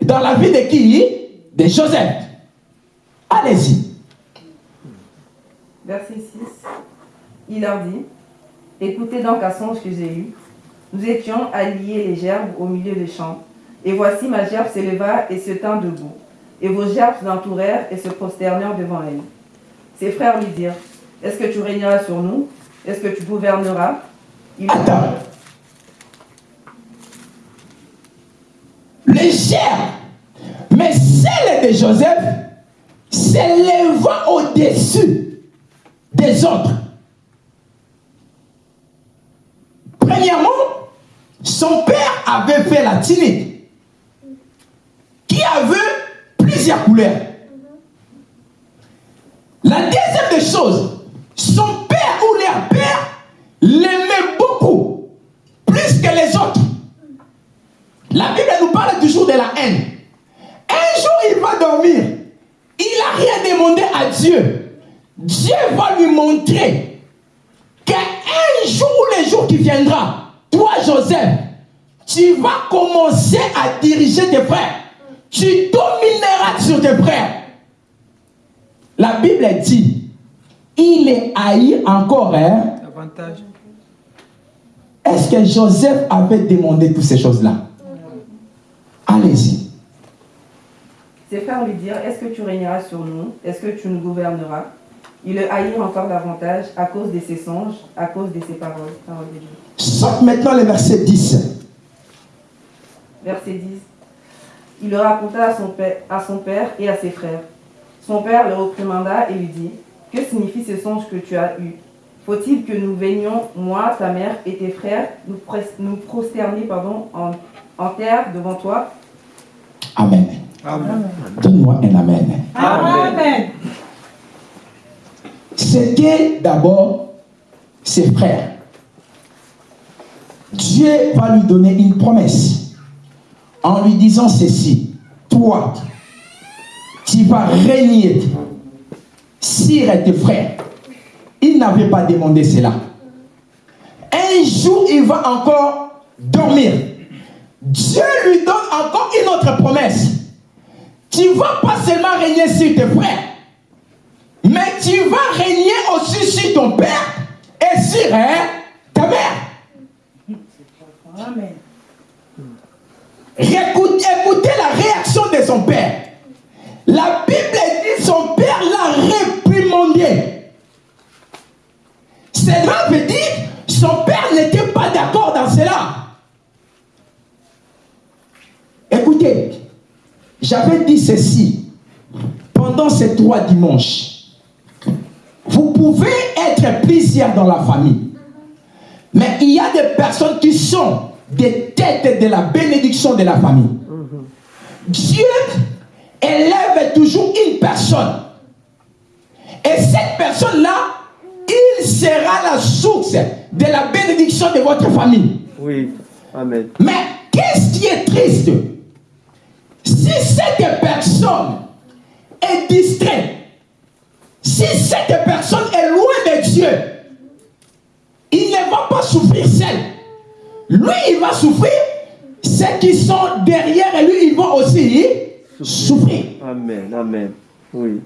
dans la vie de qui? De Joseph. Allez-y. Verset 6. Il leur dit Écoutez donc un songe que j'ai eu. Nous étions à lier les gerbes au milieu des champs. Et voici ma gerbe s'éleva et se tint debout. Et vos gerbes l'entourèrent et se prosternèrent devant elle. Ses frères lui dirent Est-ce que tu régneras sur nous? Est-ce que tu gouverneras? Il Attends. Gerbes, mais celle de Joseph s'éleva au-dessus des autres. Premièrement, son père avait fait la tunique qui avait plusieurs couleurs. La deuxième des choses, son père ou leur père l'aimait beaucoup, plus que les autres. La Bible nous parle toujours de la haine. Un jour, il va dormir. Il n'a rien demandé à Dieu. Dieu va lui montrer qu'un jour ou le jour qui viendra, toi, Joseph, tu vas commencer à diriger tes frères. Tu domineras sur tes frères. La Bible dit, il est haï encore. Hein? Avantage. Est-ce que Joseph avait demandé toutes ces choses-là? Allez-y. Ses frères lui dirent Est-ce que tu régneras sur nous? Est-ce que tu nous gouverneras? Ils le haïrent encore davantage à cause de ses songes, à cause de ses paroles. Parole de Dieu. Saute maintenant le verset 10. Verset 10. Il le raconta à son, père, à son père et à ses frères. Son père le reprimanda et lui dit Que signifient ces songes que tu as eus? Faut-il que nous venions, moi, ta mère et tes frères, nous, prosterner pardon, en, en terre devant toi? Amen. Amen. Donne-moi un Amen. Amen. C'était d'abord ses frères. Dieu va lui donner une promesse en lui disant ceci. Toi, tu vas régner sur tes frères. Il n'avait pas demandé cela. Un jour, il va encore dormir. Dieu lui donne encore une autre promesse. Tu ne vas pas seulement régner sur tes frères, mais tu vas régner aussi sur ton père et sur hein, ta mère. Amen. Écoutez la réaction de son père. La Bible dit son père l'a j'avais dit ceci pendant ces trois dimanches. Vous pouvez être plusieurs dans la famille. Mais il y a des personnes qui sont des têtes de la bénédiction de la famille. Dieu élève toujours une personne. Et cette personne-là, il sera la source de la bénédiction de votre famille. Oui. Amen. Mais qu'est-ce qui est triste? Si cette personne est distraite, si cette personne est loin de Dieu, il ne va pas souffrir seul. Lui, il va souffrir. Ceux qui sont derrière lui, ils vont aussi souffrir. Amen. Amen. Oui.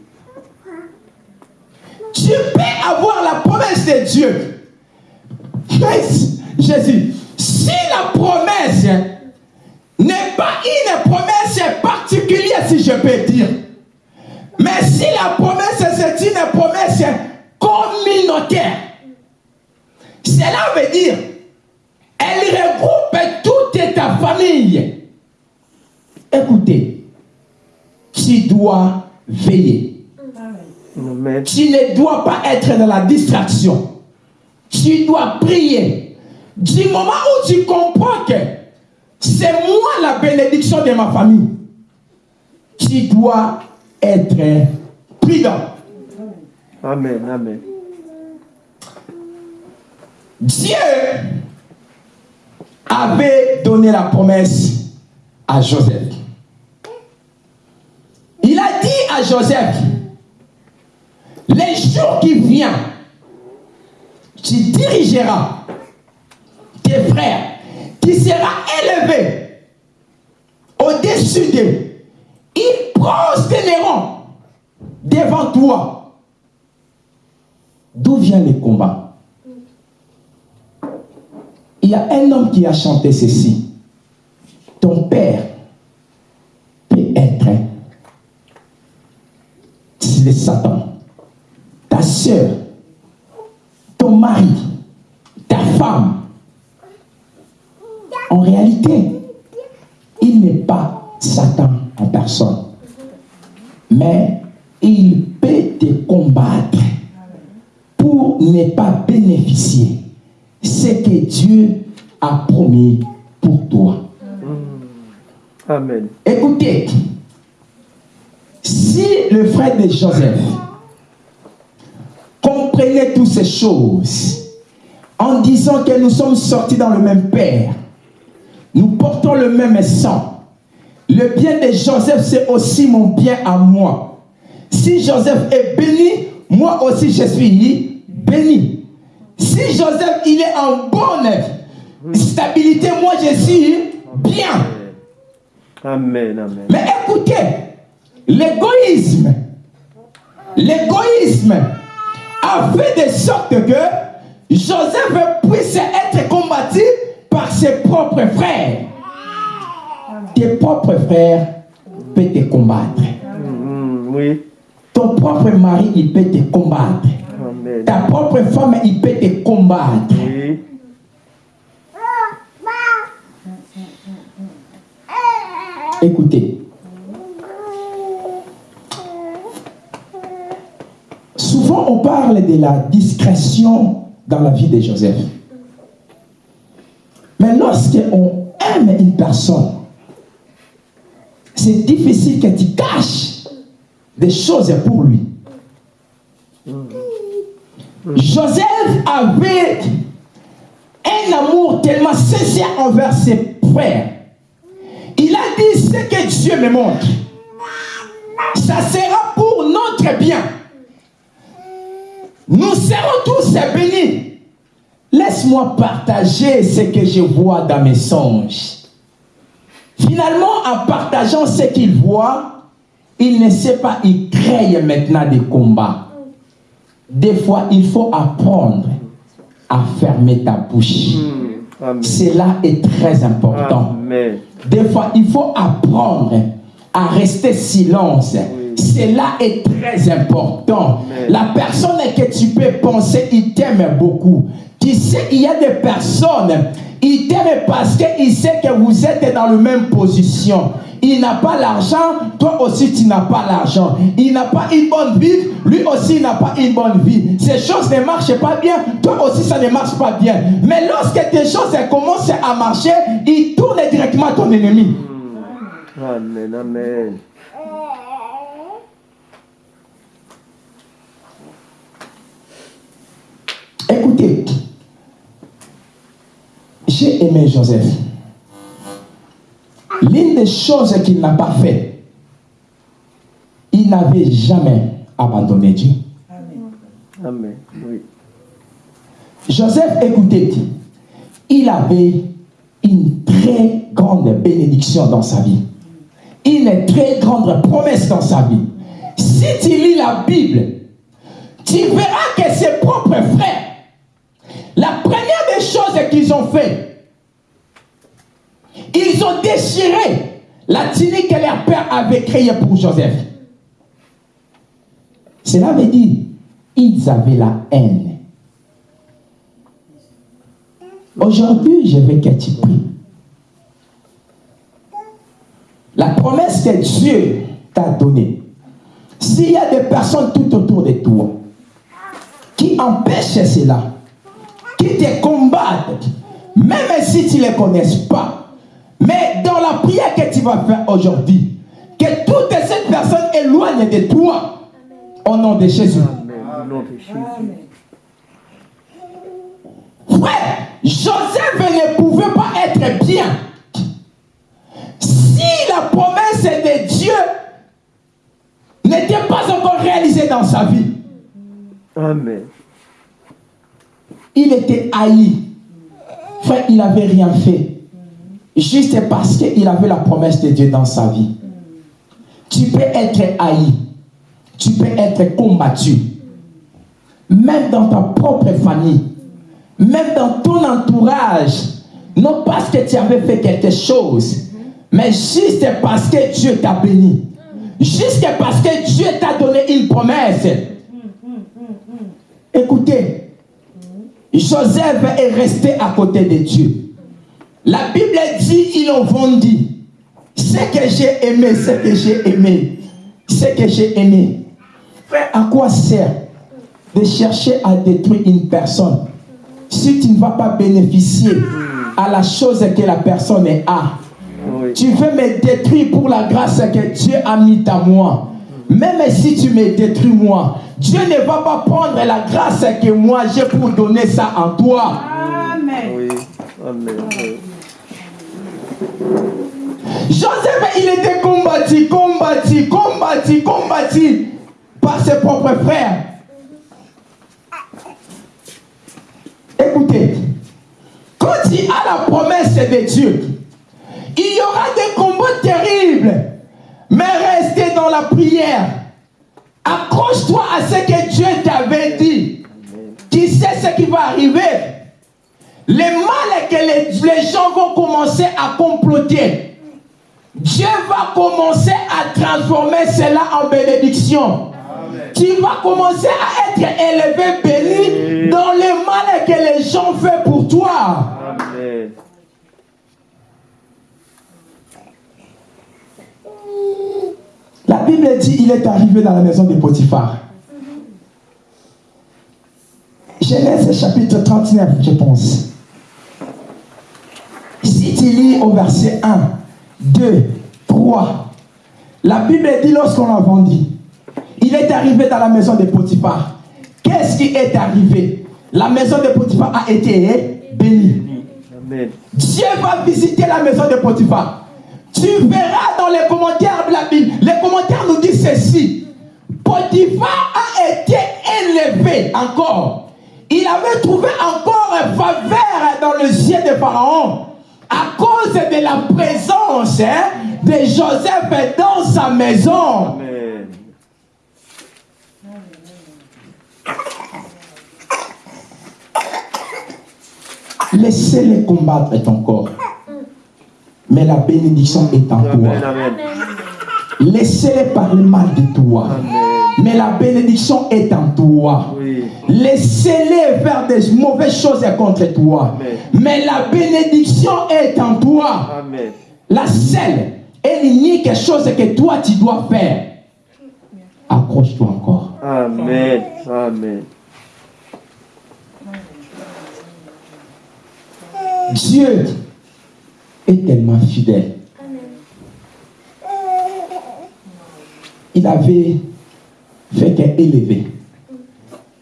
Tu peux avoir la promesse de Dieu. Jésus, si la promesse n'est pas une promesse particulière, si je peux dire, mais si la promesse c'est une promesse communautaire, cela veut dire, elle regroupe toute ta famille. Écoutez, tu dois veiller. Amen. Tu ne dois pas être dans la distraction. Tu dois prier. Du moment où tu comprends que c'est moi la bénédiction de ma famille, tu dois être prudent. Amen. Amen. Dieu avait donné la promesse à Joseph. Il a dit à Joseph, les jours qui viennent, tu dirigeras tes frères, tu seras élevé au-dessus d'eux. Ils prosterneront devant toi. D'où vient le combat? Il y a un homme qui a chanté ceci. Ton père peut être le Satan. Ta soeur, ton mari, ta femme. En réalité, il n'est pas Satan en personne. Mais il peut te combattre pour ne pas bénéficier ce que Dieu a promis pour toi. Amen. Écoutez, si le frère de Joseph comprenait toutes ces choses en disant que nous sommes sortis dans le même père, nous portons le même sang, le bien de Joseph, c'est aussi mon bien à moi. Si Joseph est béni, moi aussi je suis béni. Si Joseph il est en bonne stabilité, moi je suis bien. Amen, amen. Mais écoutez, l'égoïsme, l'égoïsme a fait de sorte que Joseph puisse être combattu par ses propres frères. Tes propres frères peuvent te combattre. Mm, oui. Ton propre mari, il peut te combattre. Amen. Ta propre femme, il peut te combattre. Oui. Écoutez. Souvent, on parle de la discrétion dans la vie de Joseph. Mais lorsqu'on aime une personne, c'est difficile que tu caches des choses pour lui. Joseph avait un amour tellement sincère envers ses frères. Il a dit ce que Dieu me montre. Ça sera pour notre bien. Nous serons tous bénis. Laisse-moi partager ce que je vois dans mes songes. Finalement, en partageant ce qu'il voit, il ne sait pas, il crée maintenant des combats. Des fois, il faut apprendre à fermer ta bouche. Mm, Amen. Cela est très important. Amen. Des fois, il faut apprendre à rester silence. Cela est très important. Amen. La personne que tu peux penser, il t'aime beaucoup. Tu sais, il y a des personnes, ils t'aiment parce qu'il sait que vous êtes dans la même position. Il n'a pas l'argent, toi aussi tu n'as pas l'argent. Il n'a pas une bonne vie, lui aussi il n'a pas une bonne vie. Ces choses ne marchent pas bien, toi aussi ça ne marche pas bien. Mais lorsque tes choses commencent à marcher, il tourne directement à ton ennemi. Amen, amen. Écoutez, j'ai aimé Joseph. L'une des choses qu'il n'a pas fait, il n'avait jamais abandonné Dieu. Amen. Oui. Joseph, écoutez, il avait une très grande bénédiction dans sa vie. Une très grande promesse dans sa vie. Si tu lis la Bible, tu verras que ses propres frères, la première des choses qu'ils ont fait, ils ont déchiré la tunique que leur père avait créée pour Joseph. Cela veut dire, ils avaient la haine. Aujourd'hui, je veux que tu pries. La promesse que Dieu t'a donnée, s'il y a des personnes tout autour de toi qui empêchent cela, qui te combattent, même si tu ne les connais pas, mais dans la prière que tu vas faire aujourd'hui, que toutes ces personnes éloignent de toi, au nom de Jésus. Amen. Au nom de Jésus. Frère, Joseph ne pouvait pas être bien. Si la promesse de Dieu n'était pas encore réalisée dans sa vie, Amen. Il était haï. Frère, il n'avait rien fait. Juste parce qu'il avait la promesse de Dieu dans sa vie. Tu peux être haï. Tu peux être combattu. Même dans ta propre famille. Même dans ton entourage. Non parce que tu avais fait quelque chose. Mais juste parce que Dieu t'a béni. Juste parce que Dieu t'a donné une promesse. Écoutez, Joseph est resté à côté de Dieu. La Bible dit, ils ont vendu. Ce que j'ai aimé, ce que j'ai aimé, ce que j'ai aimé. Frère, à quoi sert de chercher à détruire une personne si tu ne vas pas bénéficier à la chose que la personne a tu veux me détruire pour la grâce que Dieu a mis à moi. Même si tu me détruis moi, Dieu ne va pas prendre la grâce que moi j'ai pour donner ça en toi. Amen. Oui. Amen. Joseph, il était combattu, combattu, combattu, combattu par ses propres frères. Écoutez, quand il a la promesse de Dieu, il y aura des combats terribles, mais la prière. Accroche-toi à ce que Dieu t'avait dit. Tu sais ce qui va arriver. Le mal que les, les gens vont commencer à comploter. Dieu va commencer à transformer cela en bénédiction. Tu vas commencer à être élevé, béni dans le mal que les gens font pour toi. Amen. La Bible dit il est arrivé dans la maison de Potiphar. Genèse chapitre 39, je pense. Si tu lis au verset 1, 2, 3, la Bible dit lorsqu'on l'a vendu, il est arrivé dans la maison de Potiphar. Qu'est-ce qui est arrivé? La maison de Potiphar a été bénie. Amen. Dieu va visiter la maison de Potiphar. Tu verras dans les commentaires de la Bible, les commentaires nous disent ceci. Potiphar a été élevé encore. Il avait trouvé encore faveur dans le ciel de Pharaon à cause de la présence hein, de Joseph dans sa maison. Laissez-les combattre ton corps. Mais la bénédiction est en toi. Laissez-les parler mal de toi. Amen. Mais la bénédiction est en toi. Oui. Laissez-les faire des mauvaises choses contre toi. Amen. Mais la bénédiction est en toi. Amen. La seule et l'unique chose que toi tu dois faire. Accroche-toi encore. Amen. Amen. Dieu est tellement fidèle. Il avait fait qu'élever.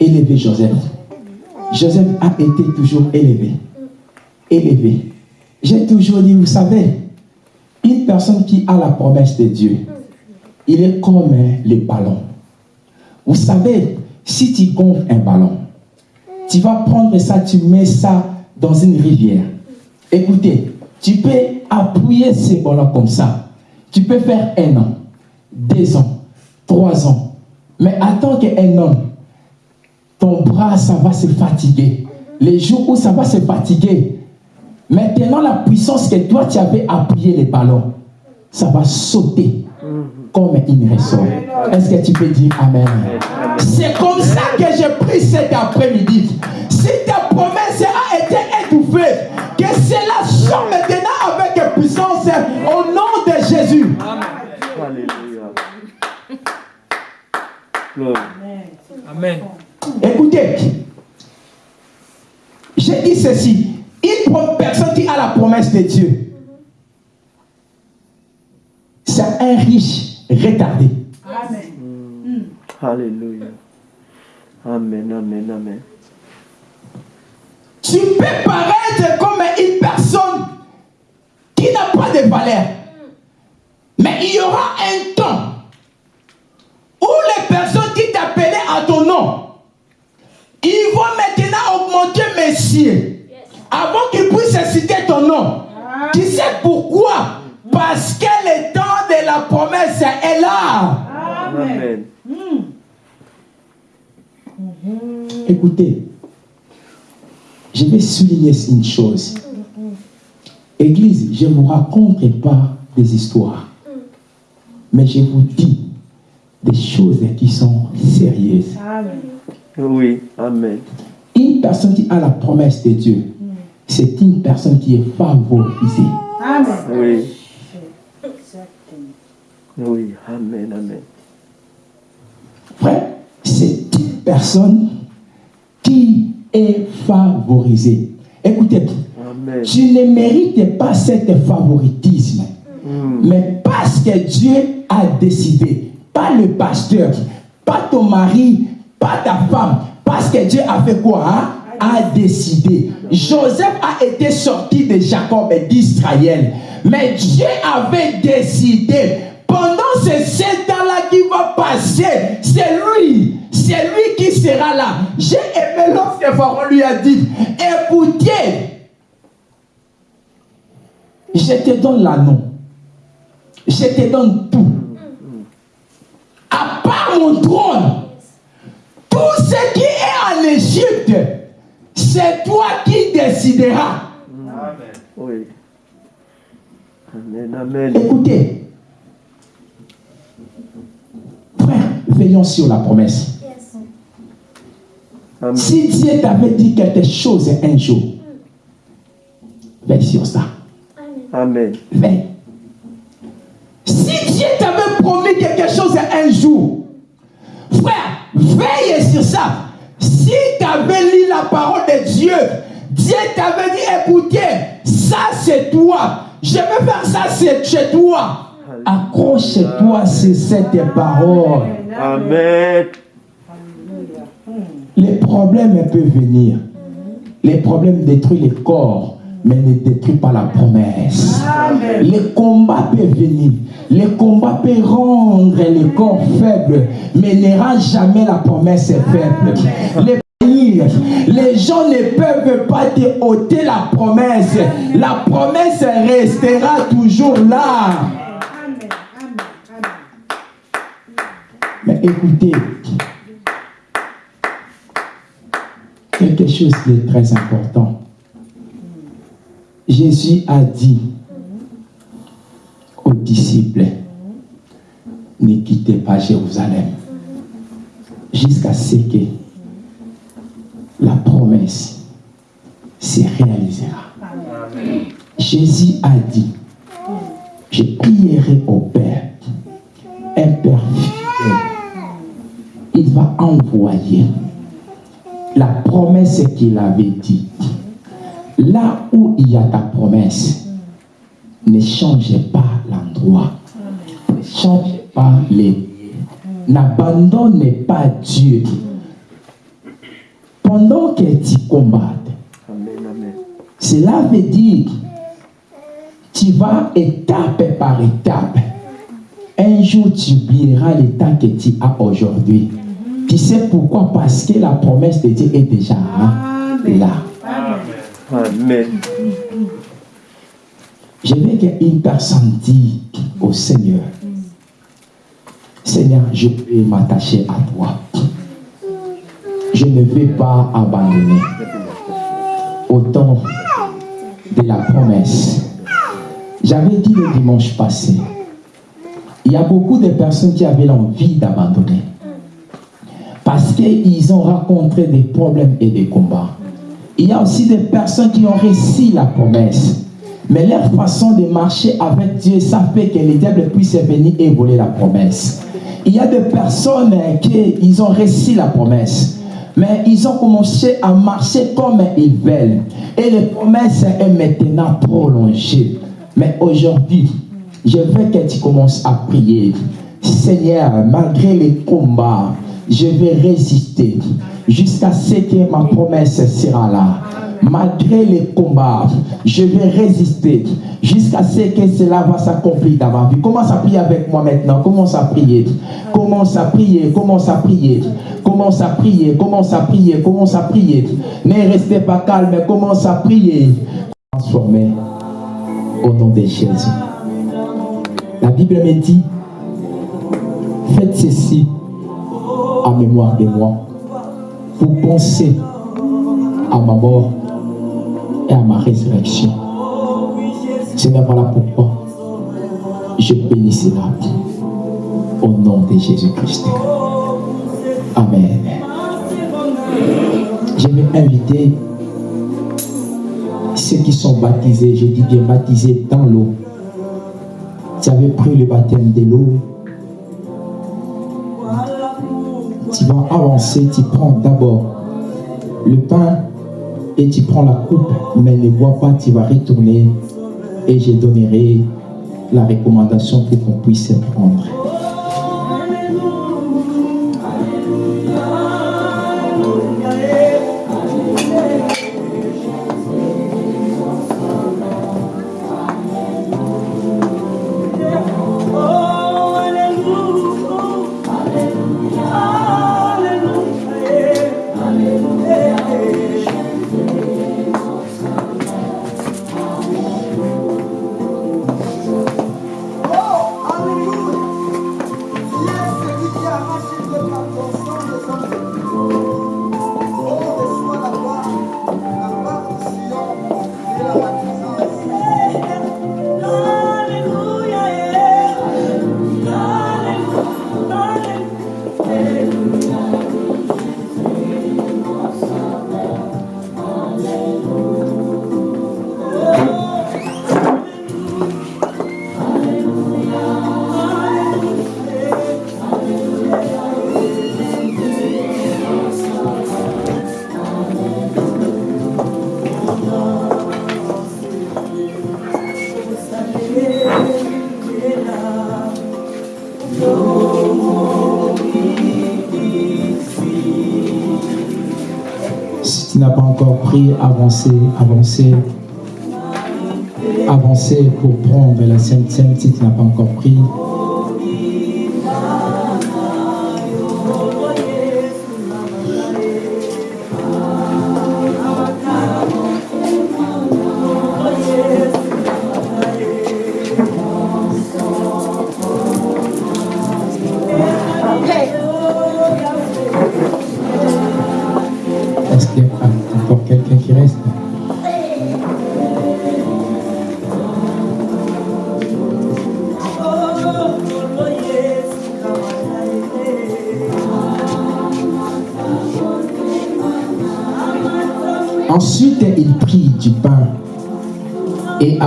Élever Joseph. Joseph a été toujours élevé. Élevé. J'ai toujours dit, vous savez, une personne qui a la promesse de Dieu, il est comme le ballon. Vous savez, si tu gonfles un ballon, tu vas prendre ça, tu mets ça dans une rivière. Écoutez, tu peux appuyer ces ballons comme ça. Tu peux faire un an, deux ans, trois ans. Mais attends qu'un homme, ton bras, ça va se fatiguer. Les jours où ça va se fatiguer, maintenant la puissance que toi tu avais appuyé les ballons, ça va sauter comme une ressort. Est-ce que tu peux dire Amen? C'est comme ça que j'ai pris cet après-midi. Si ta promesse a été étouffée, au nom de Jésus. Alléluia. Gloire. Amen. Écoutez, j'ai dit ceci. Une personne qui a la promesse de Dieu, c'est un riche retardé. Amen. Alléluia. Amen. Amen. Amen. Tu peux paraître comme une personne qui n'a pas de valeur. Mais il y aura un temps où les personnes qui t'appelaient à ton nom, ils vont maintenant augmenter mes remercier. Avant qu'il puisse citer ton nom. Tu sais pourquoi? Parce que le temps de la promesse est là. Amen. Écoutez, je vais souligner une chose. Église, je ne vous raconte pas des histoires, mais je vous dis des choses qui sont sérieuses. Oui. Amen. Une personne qui a la promesse de Dieu, c'est une personne qui est favorisée. Oui. Oui. Amen. Amen. Frère, c'est une personne qui est favorisée. Écoutez, Amen. tu ne mérites pas cet favoritisme. Mais parce que Dieu a décidé, pas le pasteur, pas ton mari, pas ta femme, parce que Dieu a fait quoi hein? A décidé. Joseph a été sorti de Jacob et d'Israël. Mais Dieu avait décidé. Pendant ces sept ans-là qui va passer, c'est lui, c'est lui qui sera là. J'ai aimé lorsque Pharaon lui a dit, écoutez, je te donne l'anneau. Je te donne tout. À part mon trône, tout ce qui est en Égypte, c'est toi qui décideras. Oui. Amen. Amen. Écoutez, frère, veillons sur la promesse. Amen. Si Dieu t'avait dit quelque chose un jour, veille sur ça. Amen. Veille. Si Dieu t'avait promis quelque chose un jour, frère, veille sur ça. Si tu avais lu la parole de Dieu, Dieu t'avait dit, écoutez, ça c'est toi. Je vais faire ça c'est chez toi. Accroche-toi sur cette parole. Amen. Les problèmes peuvent venir. Les problèmes détruisent les corps, mais ne détruisent pas la promesse. Les combats peuvent venir. Les combats peuvent rendre le corps faible, mais ne rend jamais la promesse faible. Les les gens ne peuvent pas te ôter la promesse. La promesse restera toujours là. Mais écoutez, quelque chose de très important. Jésus a dit aux disciples, ne quittez pas Jérusalem jusqu'à ce que la promesse se réalisera. Jésus a dit, je prierai au Père, un Père fidèle. Il va envoyer la promesse qu'il avait dit. Là où il y a ta promesse, ne changez pas l'endroit. Ne changez pas les lieux. N'abandonnez pas Dieu. Pendant que tu combattes, cela veut dire tu vas étape par étape. Un jour, tu oublieras l'état que tu as aujourd'hui. Tu sais pourquoi? Parce que la promesse de Dieu est déjà là. Amen. Je veux qu'une personne dise au Seigneur, Seigneur, je vais m'attacher à toi. Je ne vais pas abandonner. Au temps de la promesse. J'avais dit le dimanche passé, il y a beaucoup de personnes qui avaient l'envie d'abandonner. Parce qu'ils ont rencontré des problèmes et des combats. Il y a aussi des personnes qui ont réussi la promesse. Mais leur façon de marcher avec Dieu, ça fait que le diable puisse venir et voler la promesse. Il y a des personnes qui ils ont réussi la promesse. Mais ils ont commencé à marcher comme ils veulent. Et la promesse est maintenant prolongée. Mais aujourd'hui, je veux que tu commences à prier. Seigneur, malgré les combats, je vais résister jusqu'à ce que ma promesse sera là. Malgré les combats, je vais résister jusqu'à ce que cela va s'accomplir dans ma vie. Commence à prier avec moi maintenant. Commence à prier. Commence à prier. Commence à prier. Commence à prier, commence à prier, commence à prier. Ne restez pas calme, commence à prier. Transformez au nom de Jésus. La Bible me dit, faites ceci en mémoire de moi pour penser à ma mort et à ma résurrection. Seigneur, voilà pourquoi je bénis cela au nom de Jésus-Christ. Amen. Je vais inviter ceux qui sont baptisés, je dis bien baptisés dans l'eau. Tu avais pris le baptême de l'eau. Tu vas avancer, tu prends d'abord le pain et tu prends la coupe, mais ne bois pas, tu vas retourner et je donnerai la recommandation pour qu'on puisse prendre. Pris, avancez, avancez. Avancez pour prendre la Sainte Sainte si tu n'as pas encore pris.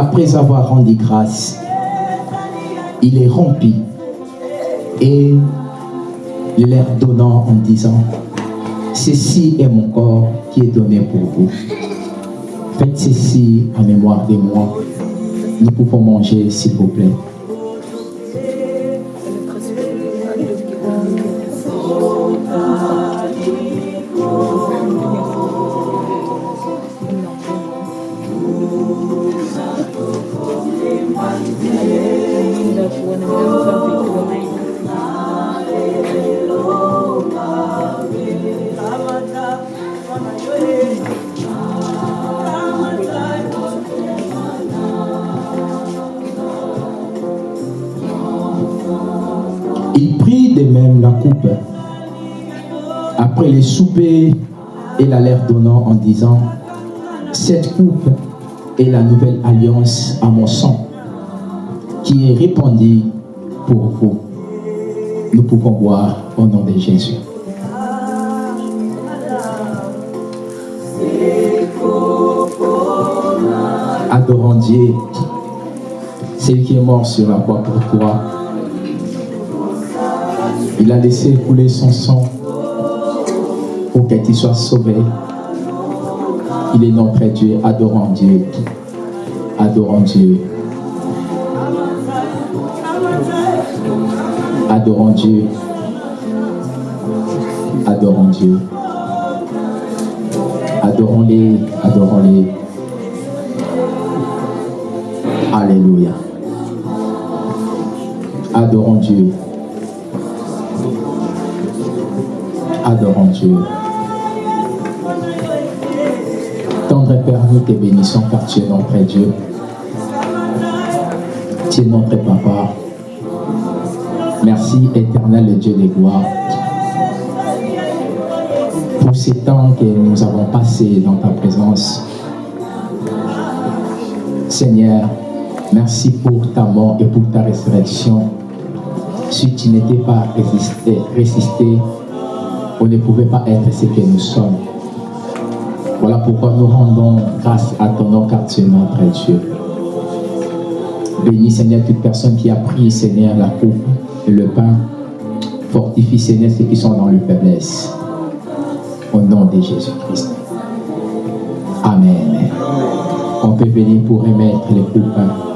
Après avoir rendu grâce, il est rempli et le leur donnant en disant, Ceci est mon corps qui est donné pour vous. Faites ceci en mémoire de moi. Nous pouvons manger, s'il vous plaît. Après les soupers et la leur donnant en disant Cette coupe est la nouvelle alliance à mon sang qui est répandue pour vous. Nous pouvons boire au nom de Jésus. Adorons Dieu, celui qui est mort sur la croix pour toi. Il a laissé couler son sang que tu sois sauvé. Il est notre Dieu. Adorons Dieu. Adorons Dieu. Adorons Dieu. Adorons Dieu. Adorons-les. Adorons-les. Alléluia. Adorons Dieu. Adorons Dieu. Tendre Père, nous te bénissons car tu es notre Dieu. Tu es notre Papa. Merci éternel Dieu des gloires pour ces temps que nous avons passés dans ta présence. Seigneur, merci pour ta mort et pour ta résurrection. Si tu n'étais pas résisté, résisté, on ne pouvait pas être ce que nous sommes. Pourquoi nous rendons grâce à ton nom car tu notre Dieu. Bénis Seigneur toute personne qui a pris Seigneur la coupe et le pain. Fortifie Seigneur ceux qui sont dans le faiblesse. Au nom de Jésus-Christ. Amen. On peut venir pour remettre les coupes.